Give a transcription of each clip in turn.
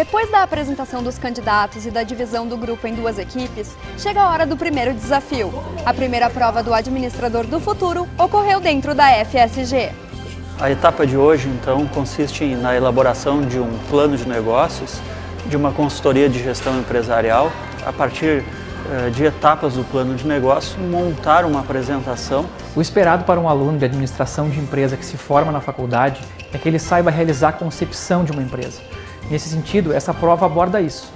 Depois da apresentação dos candidatos e da divisão do grupo em duas equipes, chega a hora do primeiro desafio. A primeira prova do Administrador do Futuro ocorreu dentro da FSG. A etapa de hoje, então, consiste na elaboração de um plano de negócios, de uma consultoria de gestão empresarial, a partir eh, de etapas do plano de negócio, montar uma apresentação. O esperado para um aluno de administração de empresa que se forma na faculdade é que ele saiba realizar a concepção de uma empresa. Nesse sentido, essa prova aborda isso.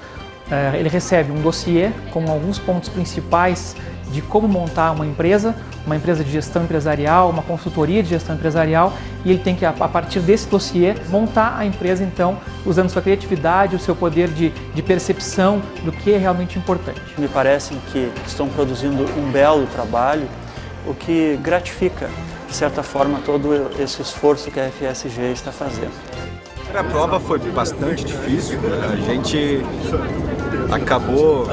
É, ele recebe um dossiê com alguns pontos principais de como montar uma empresa, uma empresa de gestão empresarial, uma consultoria de gestão empresarial e ele tem que, a partir desse dossiê, montar a empresa, então, usando sua criatividade, o seu poder de, de percepção do que é realmente importante. Me parece que estão produzindo um belo trabalho, o que gratifica, de certa forma, todo esse esforço que a FSG está fazendo. A prova foi bastante difícil, a gente acabou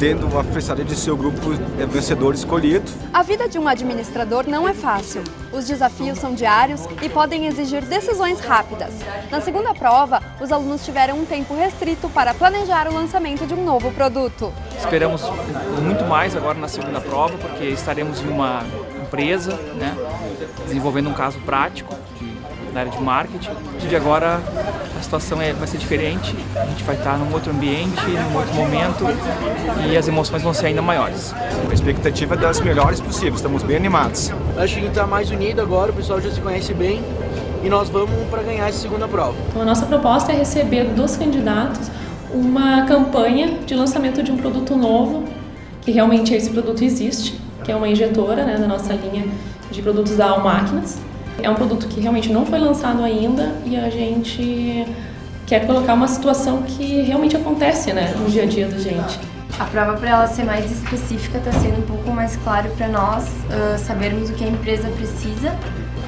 tendo uma felicidade de ser o grupo vencedor escolhido. A vida de um administrador não é fácil. Os desafios são diários e podem exigir decisões rápidas. Na segunda prova, os alunos tiveram um tempo restrito para planejar o lançamento de um novo produto. Esperamos muito mais agora na segunda prova, porque estaremos em uma empresa, né, desenvolvendo um caso prático na área de marketing. De agora a situação é, vai ser diferente, a gente vai estar num outro ambiente, num outro momento e as emoções vão ser ainda maiores. A expectativa é das melhores possíveis, estamos bem animados. Acho que está mais unido agora, o pessoal já se conhece bem e nós vamos para ganhar essa segunda prova. Então a nossa proposta é receber dos candidatos uma campanha de lançamento de um produto novo, que realmente esse produto existe, que é uma injetora né, da nossa linha de produtos da Almáquinas. É um produto que realmente não foi lançado ainda e a gente quer colocar uma situação que realmente acontece né, no dia a dia da gente. A prova para ela ser mais específica está sendo um pouco mais claro para nós uh, sabermos o que a empresa precisa.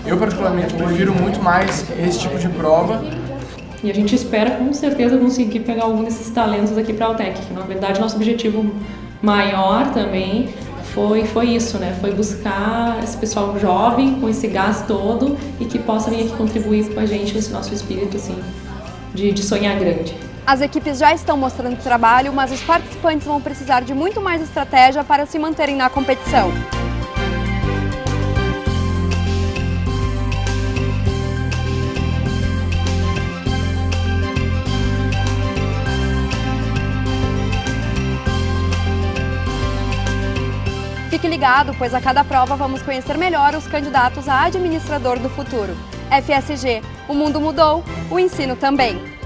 Eu particularmente prefiro muito mais esse tipo de prova. E a gente espera com certeza conseguir pegar algum desses talentos aqui para a Altec, que na verdade nosso objetivo maior também foi, foi isso, né? Foi buscar esse pessoal jovem com esse gás todo e que possa vir aqui contribuir com a gente nesse nosso espírito, assim, de, de sonhar grande. As equipes já estão mostrando trabalho, mas os participantes vão precisar de muito mais estratégia para se manterem na competição. Fique ligado, pois a cada prova vamos conhecer melhor os candidatos a administrador do futuro. FSG, o mundo mudou, o ensino também.